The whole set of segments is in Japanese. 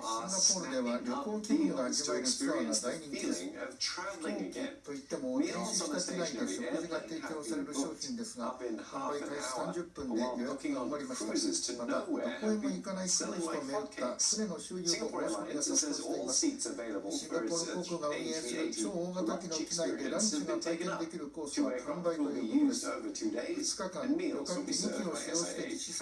シンガポールでは旅行気分が味わえるツアーが大人気です飛行機といっても停止した機内で食事が提供される商品ですが販売開始30分で予約が埋まりましたまたどこへも行かないクルーズと巡った船の収入の申し込みが殺到していますシンガポール航空が運営する超大型機の機内でランチが体験できるコースは完売ということです。2日間旅客機2機を使用して施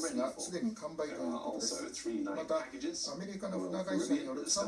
すが、すでに完売ということです。